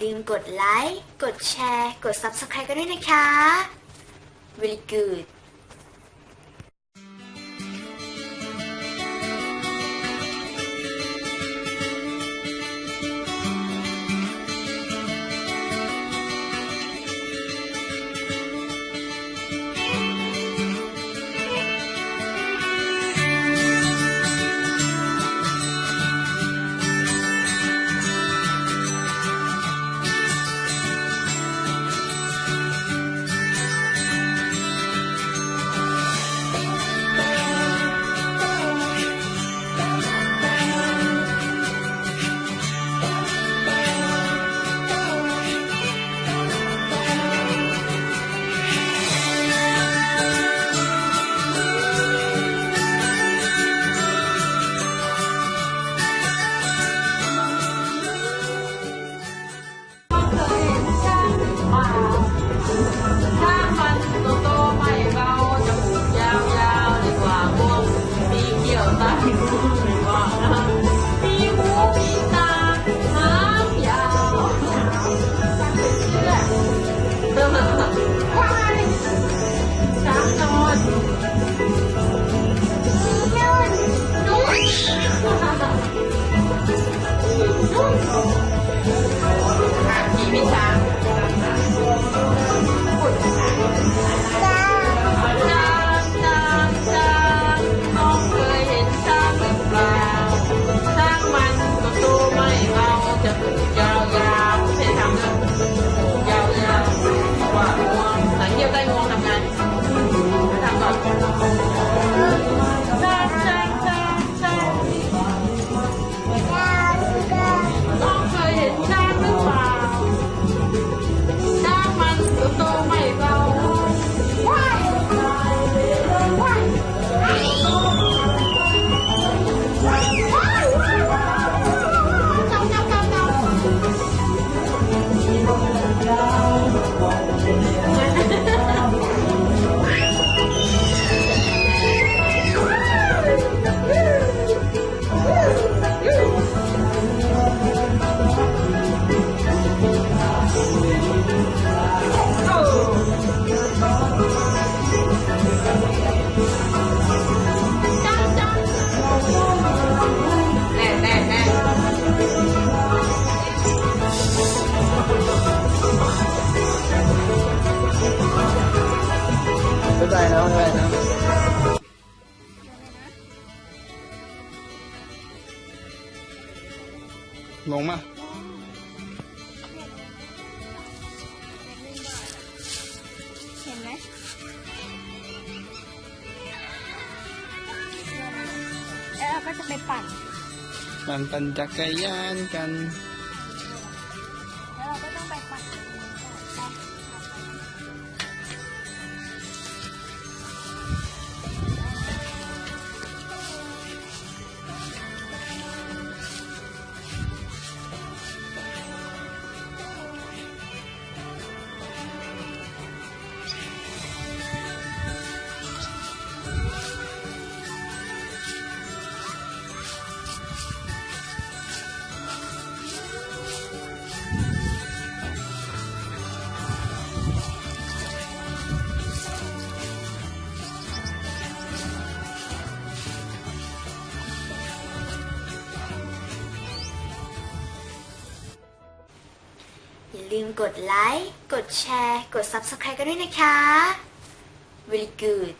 ลืมกดไลค์ กดแชร์ กด Subscribe กันด้วยนะคะ really good Thank you. บ๊ายบานะบ๊ายบนะลงมเห็นไหมแล้วเราก็จะไปปั่น ปั่นปั่นจักรยานกัน อย่าลืมกดไลค์ กดแชร์ กด Subscribe กันด้วยนะคะ Very good